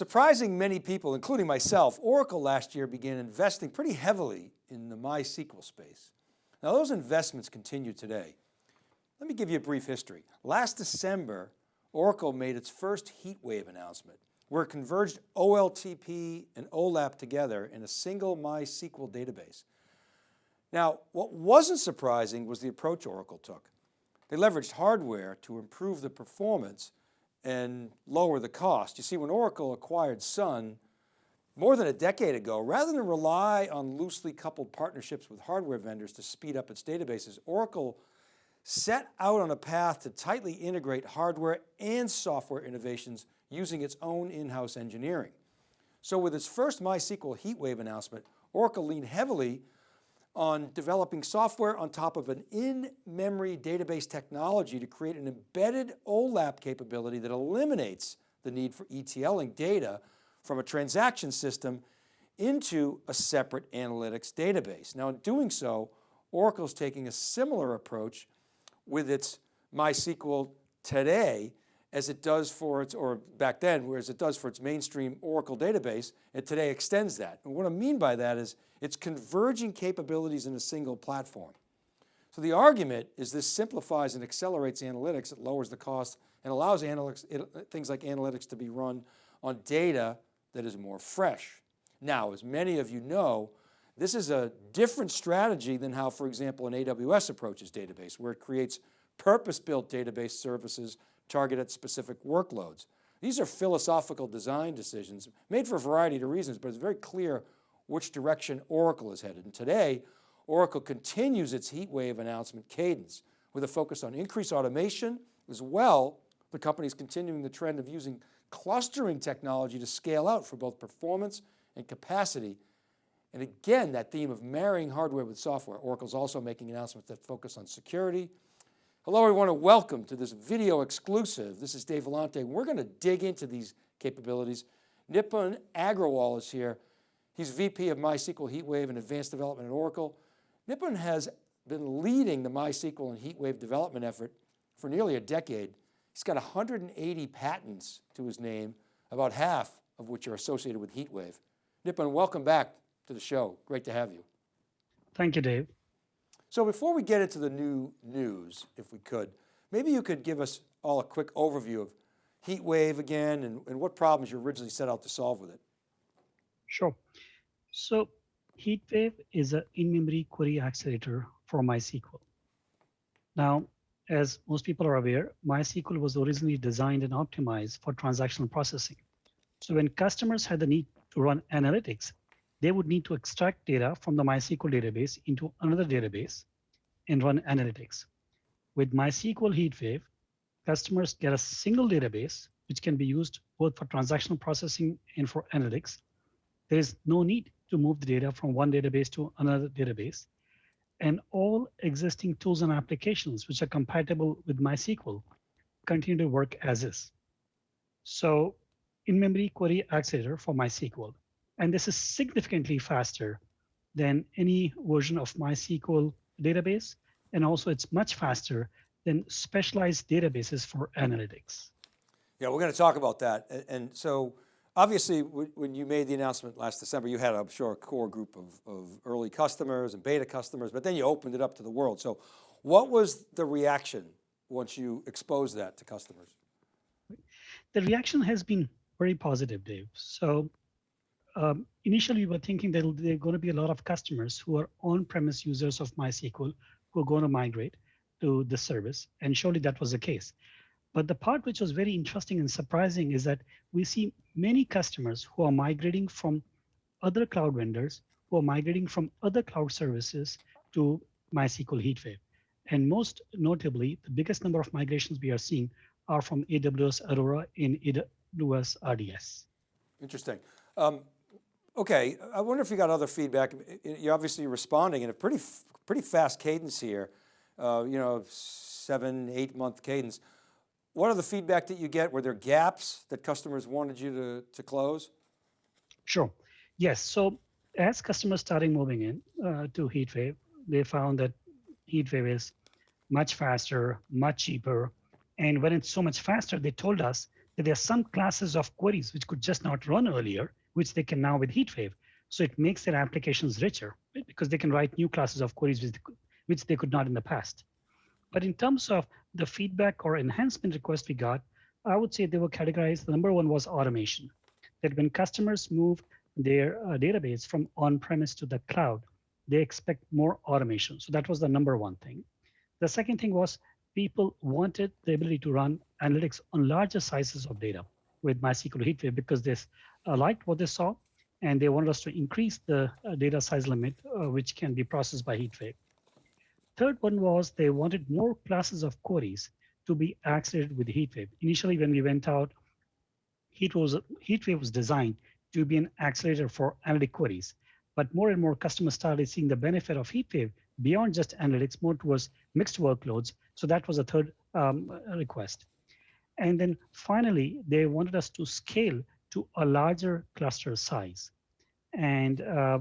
Surprising many people, including myself, Oracle last year began investing pretty heavily in the MySQL space. Now those investments continue today. Let me give you a brief history. Last December, Oracle made its first HeatWave announcement where it converged OLTP and OLAP together in a single MySQL database. Now, what wasn't surprising was the approach Oracle took. They leveraged hardware to improve the performance and lower the cost. You see, when Oracle acquired Sun more than a decade ago, rather than rely on loosely coupled partnerships with hardware vendors to speed up its databases, Oracle set out on a path to tightly integrate hardware and software innovations using its own in-house engineering. So with its first MySQL HeatWave announcement, Oracle leaned heavily on developing software on top of an in-memory database technology to create an embedded OLAP capability that eliminates the need for ETLing data from a transaction system into a separate analytics database. Now in doing so, Oracle is taking a similar approach with its MySQL today as it does for its, or back then, whereas it does for its mainstream Oracle database, it today extends that. And what I mean by that is it's converging capabilities in a single platform. So the argument is this simplifies and accelerates analytics, it lowers the cost and allows analytics, things like analytics to be run on data that is more fresh. Now, as many of you know, this is a different strategy than how, for example, an AWS approaches database, where it creates purpose-built database services targeted at specific workloads. These are philosophical design decisions made for a variety of reasons, but it's very clear which direction Oracle is headed. And today, Oracle continues its HeatWave announcement cadence with a focus on increased automation as well. The company is continuing the trend of using clustering technology to scale out for both performance and capacity. And again, that theme of marrying hardware with software. Oracle's also making announcements that focus on security, Hello everyone and welcome to this video exclusive. This is Dave Vellante. We're going to dig into these capabilities. Nipun Agarwal is here. He's VP of MySQL HeatWave and Advanced Development at Oracle. Nipun has been leading the MySQL and HeatWave development effort for nearly a decade. He's got 180 patents to his name, about half of which are associated with HeatWave. Nipun, welcome back to the show. Great to have you. Thank you, Dave. So before we get into the new news, if we could, maybe you could give us all a quick overview of HeatWave again and, and what problems you originally set out to solve with it. Sure. So HeatWave is an in-memory query accelerator for MySQL. Now, as most people are aware, MySQL was originally designed and optimized for transactional processing. So when customers had the need to run analytics, they would need to extract data from the MySQL database into another database and run analytics. With MySQL HeatWave, customers get a single database, which can be used both for transactional processing and for analytics. There is no need to move the data from one database to another database. And all existing tools and applications which are compatible with MySQL continue to work as is. So in-memory query accelerator for MySQL and this is significantly faster than any version of MySQL database. And also it's much faster than specialized databases for analytics. Yeah, we're going to talk about that. And so obviously when you made the announcement last December, you had, I'm sure, a core group of, of early customers and beta customers, but then you opened it up to the world. So what was the reaction once you exposed that to customers? The reaction has been very positive, Dave. So um, initially we were thinking that there are going to be a lot of customers who are on-premise users of MySQL who are going to migrate to the service, and surely that was the case. But the part which was very interesting and surprising is that we see many customers who are migrating from other cloud vendors, who are migrating from other cloud services to MySQL HeatWave. And most notably, the biggest number of migrations we are seeing are from AWS Aurora in AWS RDS. Interesting. Um, Okay, I wonder if you got other feedback. You're obviously responding in a pretty, pretty fast cadence here, uh, you know, seven, eight month cadence. What are the feedback that you get? Were there gaps that customers wanted you to, to close? Sure, yes. So as customers starting moving in uh, to HeatWave, they found that HeatWave is much faster, much cheaper. And when it's so much faster, they told us that there are some classes of queries which could just not run earlier, which they can now with HeatWave. So it makes their applications richer right? because they can write new classes of queries which, which they could not in the past. But in terms of the feedback or enhancement requests we got, I would say they were categorized. The number one was automation. That when customers move their uh, database from on-premise to the cloud, they expect more automation. So that was the number one thing. The second thing was people wanted the ability to run analytics on larger sizes of data with MySQL HeatWave because uh, liked what they saw and they wanted us to increase the uh, data size limit, uh, which can be processed by HeatWave. Third one was they wanted more classes of queries to be accelerated with HeatWave. Initially, when we went out, HeatWave was, HeatWave was designed to be an accelerator for analytic queries. But more and more customers started seeing the benefit of HeatWave beyond just analytics, more towards mixed workloads. So that was a third um, request. And then finally, they wanted us to scale to a larger cluster size. And uh,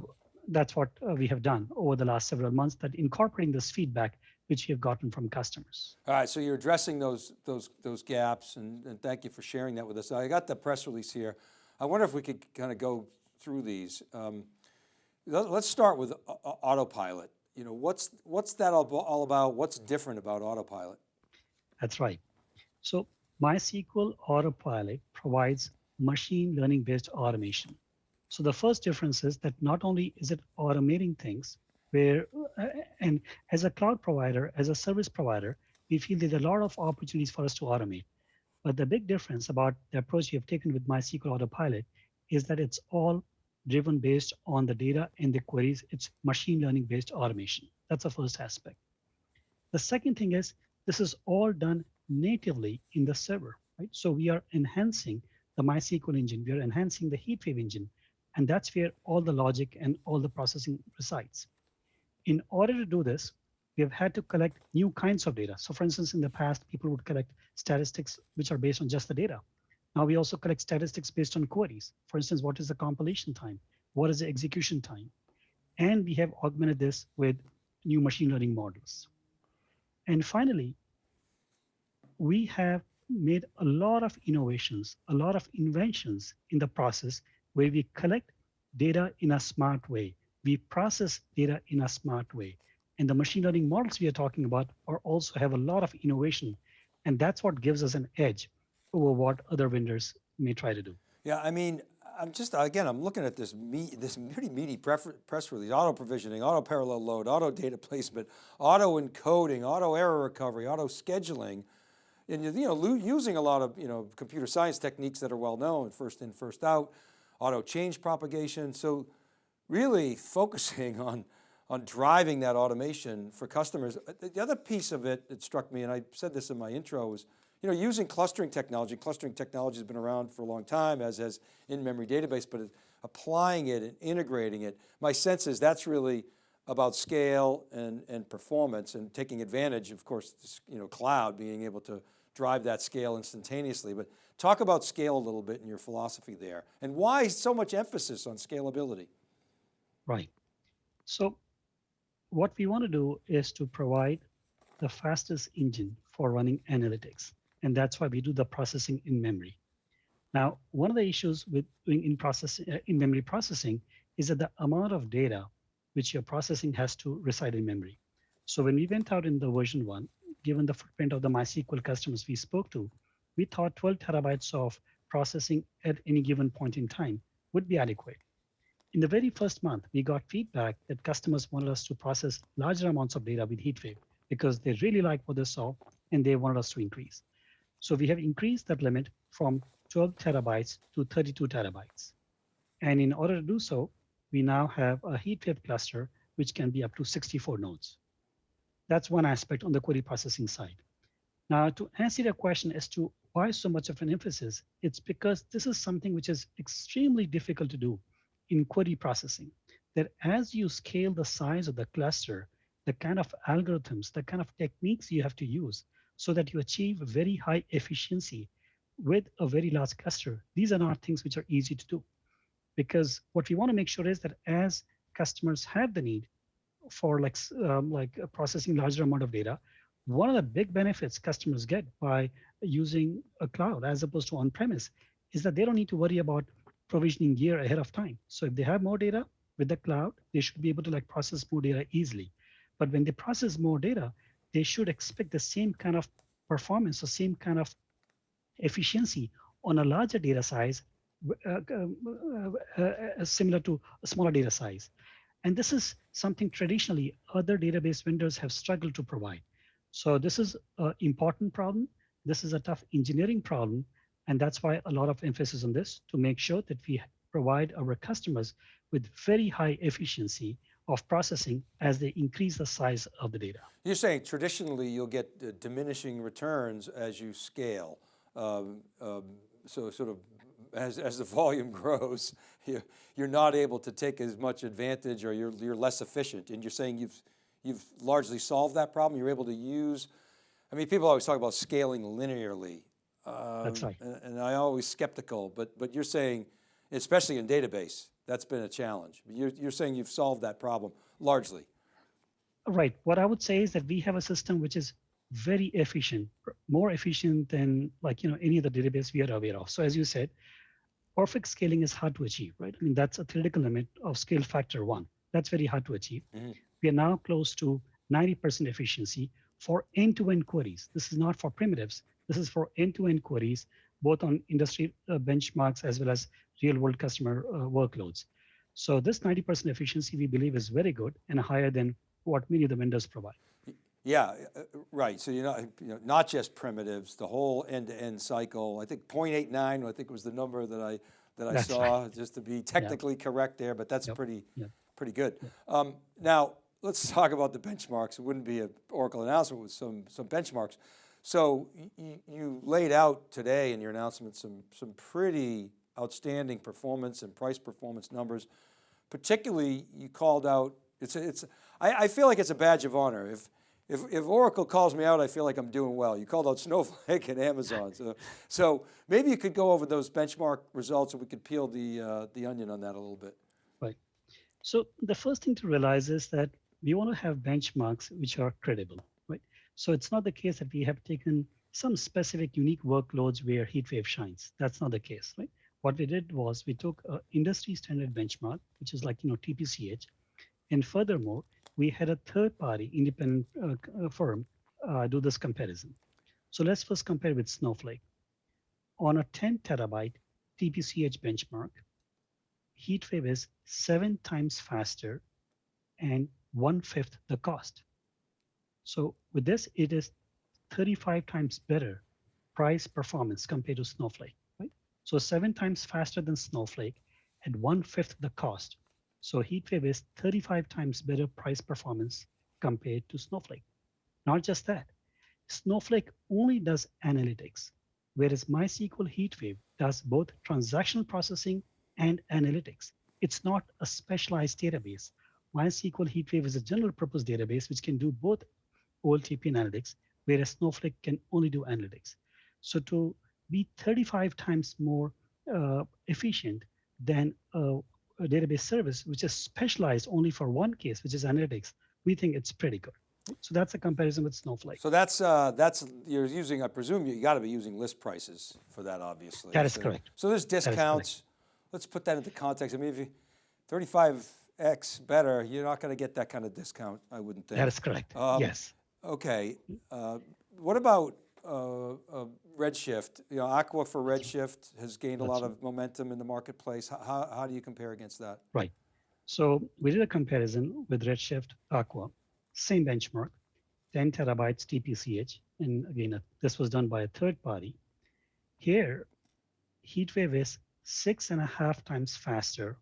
that's what uh, we have done over the last several months that incorporating this feedback which we have gotten from customers. All right, so you're addressing those, those, those gaps and, and thank you for sharing that with us. I got the press release here. I wonder if we could kind of go through these. Um, let, us start with autopilot. You know, what's, what's that all, all about? What's different about autopilot? That's right. So MySQL Autopilot provides machine learning based automation. So the first difference is that not only is it automating things where, uh, and as a cloud provider, as a service provider, we feel there's a lot of opportunities for us to automate. But the big difference about the approach we have taken with MySQL Autopilot is that it's all driven based on the data and the queries. It's machine learning based automation. That's the first aspect. The second thing is this is all done natively in the server, right? So we are enhancing the MySQL engine, we are enhancing the HeatWave engine, and that's where all the logic and all the processing resides. In order to do this, we have had to collect new kinds of data. So for instance, in the past, people would collect statistics which are based on just the data. Now we also collect statistics based on queries. For instance, what is the compilation time? What is the execution time? And we have augmented this with new machine learning models. And finally, we have made a lot of innovations, a lot of inventions in the process where we collect data in a smart way. We process data in a smart way. And the machine learning models we are talking about are also have a lot of innovation. And that's what gives us an edge over what other vendors may try to do. Yeah, I mean, I'm just, again, I'm looking at this meat, this pretty meaty press release, auto provisioning, auto parallel load, auto data placement, auto encoding, auto error recovery, auto scheduling and you know, using a lot of you know, computer science techniques that are well known, first in, first out, auto change propagation. So really focusing on, on driving that automation for customers. Uh, the other piece of it that struck me, and I said this in my intro, was you know, using clustering technology. Clustering technology has been around for a long time, as has in-memory database, but applying it and integrating it, my sense is that's really about scale and, and performance and taking advantage, of course, you know, cloud, being able to drive that scale instantaneously. But talk about scale a little bit in your philosophy there and why so much emphasis on scalability? Right. So what we want to do is to provide the fastest engine for running analytics. And that's why we do the processing in memory. Now, one of the issues with doing in process uh, in memory processing is that the amount of data which you're processing has to reside in memory. So when we went out in the version one, given the footprint of the MySQL customers we spoke to, we thought 12 terabytes of processing at any given point in time would be adequate. In the very first month, we got feedback that customers wanted us to process larger amounts of data with HeatWave because they really liked what they saw and they wanted us to increase. So we have increased that limit from 12 terabytes to 32 terabytes. And in order to do so, we now have a HeatWave cluster, which can be up to 64 nodes. That's one aspect on the query processing side. Now, to answer the question as to why so much of an emphasis, it's because this is something which is extremely difficult to do in query processing. That as you scale the size of the cluster, the kind of algorithms, the kind of techniques you have to use so that you achieve very high efficiency with a very large cluster, these are not things which are easy to do. Because what we want to make sure is that as customers have the need for like um, like processing larger amount of data, one of the big benefits customers get by using a cloud as opposed to on-premise is that they don't need to worry about provisioning gear ahead of time. So if they have more data with the cloud, they should be able to like process more data easily. But when they process more data, they should expect the same kind of performance or same kind of efficiency on a larger data size, uh, uh, uh, similar to a smaller data size. And this is something traditionally other database vendors have struggled to provide. So this is an important problem. This is a tough engineering problem. And that's why a lot of emphasis on this to make sure that we provide our customers with very high efficiency of processing as they increase the size of the data. You're saying traditionally you'll get uh, diminishing returns as you scale. Um, um, so sort of as, as the volume grows, you're, you're not able to take as much advantage or you're, you're less efficient. And you're saying you've, you've largely solved that problem. You're able to use, I mean, people always talk about scaling linearly. Um, That's right. And, and I always skeptical, but, but you're saying, especially in database, that's been a challenge. You're, you're saying you've solved that problem largely. Right. What I would say is that we have a system which is very efficient, more efficient than like you know any other database we are aware of. So as you said, perfect scaling is hard to achieve, right? I mean that's a theoretical limit of scale factor one. That's very hard to achieve. Mm-hmm. We are now close to 90% efficiency for end-to-end queries. This is not for primitives. This is for end-to-end queries, both on industry uh, benchmarks as well as real-world customer uh, workloads. So this 90% efficiency we believe is very good and higher than what many of the vendors provide. Yeah, uh, right. So you're not, you know, not just primitives, the whole end-to-end -end cycle. I think 0.89, I think was the number that I that I that's saw, right. just to be technically yep. correct there, but that's yep. pretty yep. pretty good. Um, now let's talk about the benchmarks. It wouldn't be an Oracle announcement with some some benchmarks. So you laid out today in your announcement some some pretty outstanding performance and price performance numbers. Particularly, you called out. It's it's. I, I feel like it's a badge of honor if if, if Oracle calls me out, I feel like I'm doing well. You called out Snowflake and Amazon. So, so maybe you could go over those benchmark results and we could peel the, uh, the onion on that a little bit. Right. So the first thing to realize is that we want to have benchmarks which are credible, right? So it's not the case that we have taken some specific unique workloads where HeatWave shines. That's not the case, right? What we did was we took an industry standard benchmark, which is like, you know, TPCH. And furthermore, we had a third party independent uh, uh, firm uh, do this comparison. So let's first compare with Snowflake. On a 10 terabyte TPCH benchmark, HeatWave is seven times faster and one fifth the cost. So with this, it is 35 times better price performance compared to Snowflake, right? So seven times faster than Snowflake and one fifth the cost. So HeatWave is 35 times better price performance compared to Snowflake. Not just that, Snowflake only does analytics, whereas MySQL HeatWave does both transactional processing and analytics. It's not a specialized database. MySQL HeatWave is a general purpose database which can do both OLTP and analytics, whereas Snowflake can only do analytics. So to be 35 times more uh, efficient than a database service, which is specialized only for one case, which is analytics, we think it's pretty good. So that's a comparison with Snowflake. So that's, uh, that's you're using, I presume you got to be using list prices for that, obviously. That is so, correct. So there's discounts. Let's put that into context. I mean, if you 35X better, you're not going to get that kind of discount, I wouldn't think. That is correct, um, yes. Okay, uh, what about uh, uh, Redshift, you know, Aqua for Redshift has gained a lot of momentum in the marketplace. How, how do you compare against that? Right. So we did a comparison with Redshift Aqua, same benchmark, 10 terabytes TPCH. And again, uh, this was done by a third party. Here, HeatWave is six and a half times faster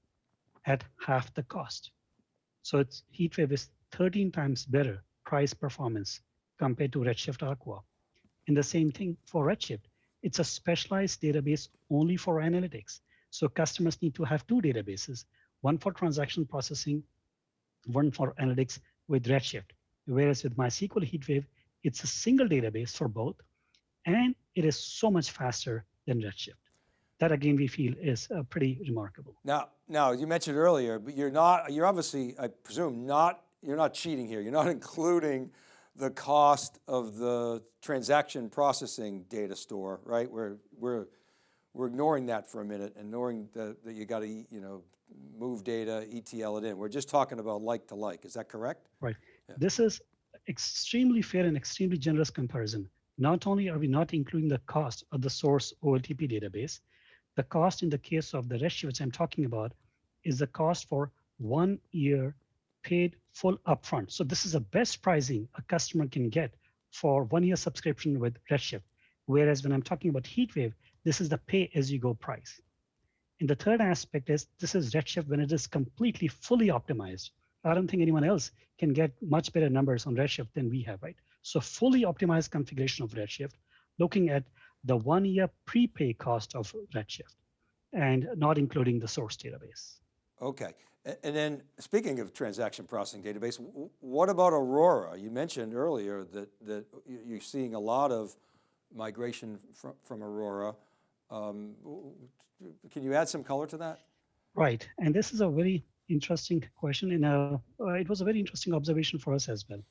at half the cost. So it's HeatWave is 13 times better price performance compared to Redshift Aqua. And the same thing for Redshift. It's a specialized database only for analytics. So customers need to have two databases, one for transaction processing, one for analytics with Redshift. Whereas with MySQL HeatWave, it's a single database for both, and it is so much faster than Redshift. That again, we feel is uh, pretty remarkable. Now, now you mentioned earlier, but you're not, you're obviously, I presume, not, you're not cheating here. You're not including the cost of the transaction processing data store, right? We're, we're, we're ignoring that for a minute, ignoring that that you got to, you know, move data, ETL it in. We're just talking about like to like, is that correct? Right. Yeah. This is extremely fair and extremely generous comparison. Not only are we not including the cost of the source OLTP database, the cost in the case of the Redshift which I'm talking about is the cost for one year paid full upfront. So this is the best pricing a customer can get for one year subscription with Redshift. Whereas when I'm talking about HeatWave, this is the pay as you go price. And the third aspect is this is Redshift when it is completely fully optimized. I don't think anyone else can get much better numbers on Redshift than we have, right? So fully optimized configuration of Redshift, looking at the one year prepay cost of Redshift and not including the source database. Okay, and then speaking of transaction processing database, what about Aurora? You mentioned earlier that, that you- you're seeing a lot of migration from, from Aurora. Um, Can you add some color to that? Right, and this is a very interesting question, and uh, uh, it was a very interesting observation for us as well.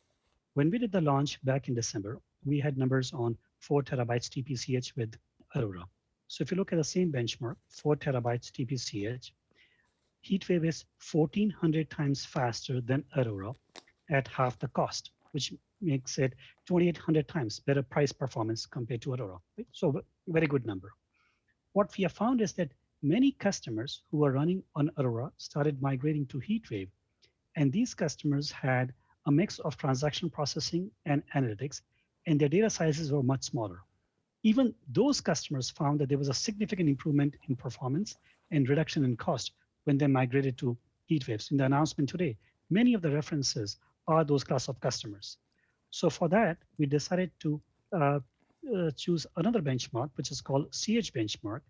When we did the launch back in December, we had numbers on four terabytes TPCH with Aurora. So if you look at the same benchmark, four terabytes TPCH, HeatWave is 1400 times faster than Aurora at half the cost, which makes it 2800 times better price performance compared to Aurora. So very good number. What we have found is that many customers who were running on Aurora started migrating to HeatWave. And these customers had a mix of transaction processing and analytics, and their data sizes were much smaller. Even those customers found that there was a significant improvement in performance and reduction in cost when they migrated to HeatWaves. In the announcement today, many of the references are those class of customers. So for that, we decided to uh, uh, choose another benchmark, which is called CH benchmark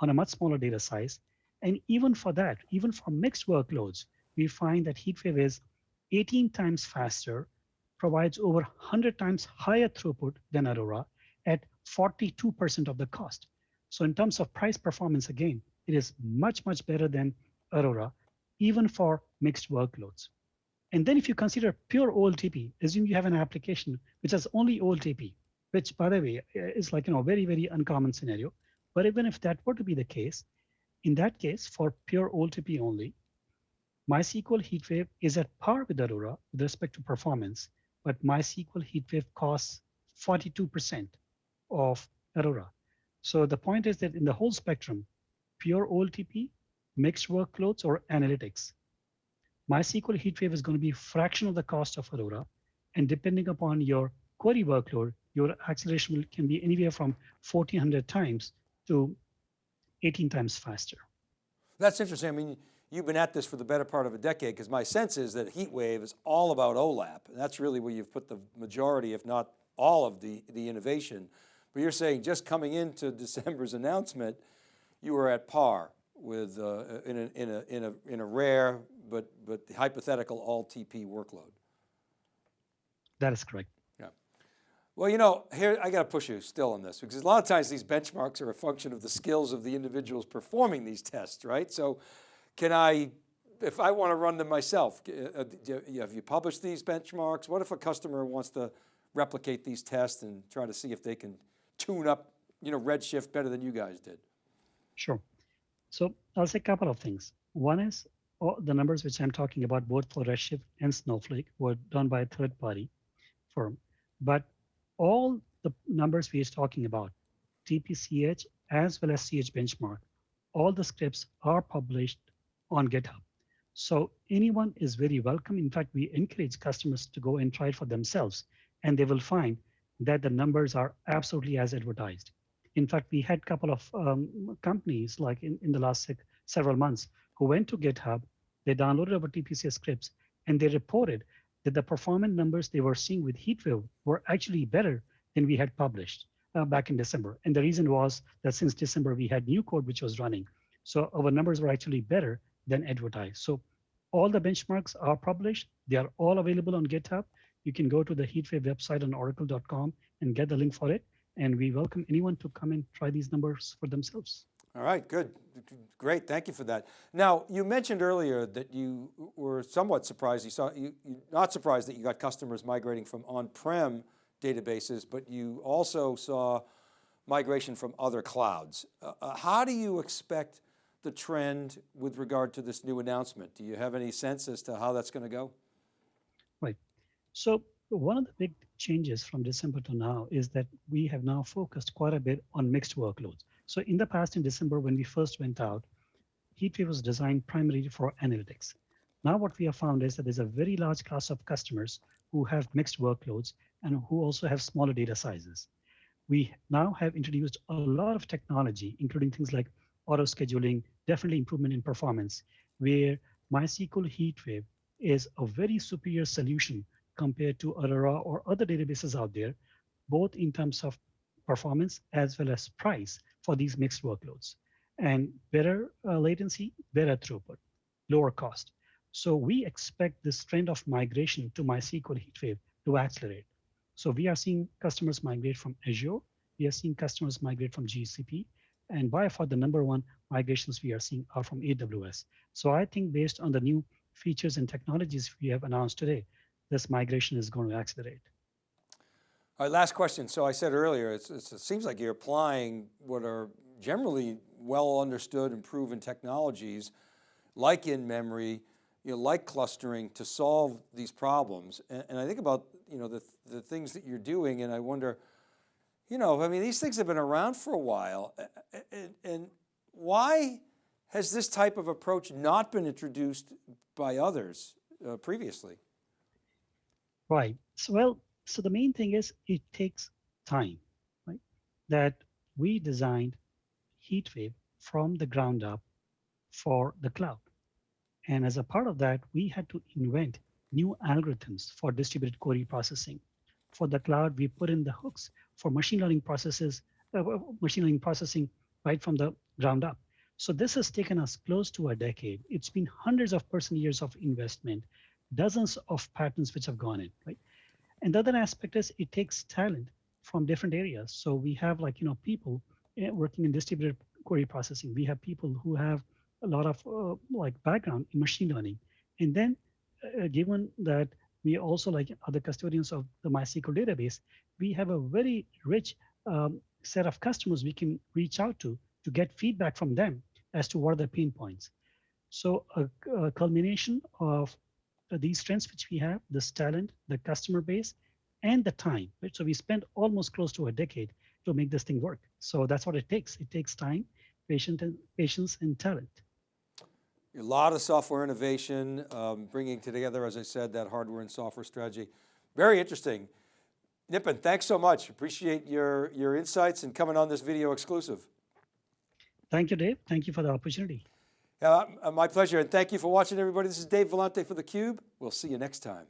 on a much smaller data size. And even for that, even for mixed workloads, we find that HeatWave is 18 times faster, provides over 100 times higher throughput than Aurora at 42% of the cost. So in terms of price performance, again, it is much, much better than Aurora, even for mixed workloads. And then if you consider pure OLTP, assume you have an application which has only OLTP, which by the way, uh, is like, you know, very, very uncommon scenario. But even if that were to be the case, in that case, for pure OLTP only, MySQL HeatWave is at par with Aurora with respect to performance, but MySQL HeatWave costs 42% of Aurora. So the point is that in the whole spectrum, pure OLTP, mixed workloads, or analytics, MySQL HeatWave is going to be fraction of the cost of Aurora. And depending upon your query workload, your acceleration can be anywhere from 1400 times to 18 times faster. That's interesting. I mean, you've been at this for the better part of a decade because my sense is that HeatWave is all about OLAP. And that's really where you've put the majority, if not all of the, the innovation. But you're saying just coming into December's announcement, you were at par with, uh, in, a, in, a, in, a, in a rare but, but hypothetical OLTP workload. That is correct. Yeah. Well, you know, here, I got to push you still on this because a lot of times these benchmarks are a function of the skills of the individuals performing these tests, right? So can I, if I want to run them myself, uh, uh, you- have you published these benchmarks? What if a customer wants to replicate these tests and try to see if they can tune up, you know, Redshift better than you guys did? Sure. So I'll say a couple of things. One is all the numbers which I'm talking about, both for Redshift and Snowflake, were done by a third party firm. But all the numbers we are talking about, TPCH as well as CH benchmark, all the scripts are published on GitHub. So anyone is very welcome. In fact, we encourage customers to go and try it for themselves, and they will find that the numbers are absolutely as advertised. In fact, we had a couple of um, companies like in, in the last several months who went to GitHub, they downloaded our TPCS scripts, and they reported that the performance numbers they were seeing with HeatWave were actually better than we had published uh, back in December. And the reason was that since December, we had new code which was running. So our numbers were actually better than advertised. So all the benchmarks are published. They are all available on GitHub. You can go to the HeatWave website on oracle.com and get the link for it. And we welcome anyone to come and try these numbers for themselves. All right, good, great, thank you for that. Now, you mentioned earlier that you were somewhat surprised, you saw, you, not surprised that you got customers migrating from on-prem databases, but you also saw migration from other clouds. Uh, uh, how do you expect the trend with regard to this new announcement? Do you have any sense as to how that's going to go? Right. So one of the big changes from December to now is that we have now focused quite a bit on mixed workloads. So in the past, in December, when we first went out, HeatWave was designed primarily for analytics. Now what we have found is that there's a very large class of customers who have mixed workloads and who also have smaller data sizes. We now have introduced a lot of technology, including things like auto scheduling, definitely improvement in performance, where MySQL HeatWave is a very superior solution compared to Aurora or other databases out there, both in terms of performance as well as price for these mixed workloads. And better uh, latency, better throughput, lower cost. So we expect this trend of migration to MySQL HeatWave to accelerate. So we are seeing customers migrate from Azure. We are seeing customers migrate from GCP. And by far the number one migrations we are seeing are from AWS. So I think based on the new features and technologies we have announced today, this migration is going to accelerate. All right, last question. So I said earlier, it's, it's, it seems like you're applying what are generally well understood and proven technologies like in-memory, you know, like clustering to solve these problems. And, and I think about, you know, the, the things that you're doing and I wonder, you know, I mean, these things have been around for a while and, and why has this type of approach not been introduced by others uh, previously? Right. So, well, so the main thing is it takes time, right? That we designed HeatWave from the ground up for the cloud. And as a part of that, we had to invent new algorithms for distributed query processing. For the cloud, we put in the hooks for machine learning processes, uh, machine learning processing right from the ground up. So this has taken us close to a decade. It's been hundreds of person years of investment, dozens of patents which have gone in, right? And the other aspect is it takes talent from different areas. So we have like, you know, people eh, working in distributed query processing. We have people who have a lot of uh, like background in machine learning. And then uh, given that we also like other custodians of the MySQL database, we have a very rich um, set of customers we can reach out to to get feedback from them as to what are the pain points. So a, a culmination of these strengths which we have, this talent, the customer base, and the time. Right? So we spent almost close to a decade to make this thing work. So that's what it takes. It takes time, patience, and patience, and talent. A lot of software innovation, um, bringing together, as I said, that hardware and software strategy. Very interesting. Nipun, thanks so much. Appreciate your, your insights and coming on this video exclusive. Thank you, Dave. Thank you for the opportunity. Uh, my pleasure, and thank you for watching, everybody. This is Dave Vellante for theCUBE. We'll see you next time.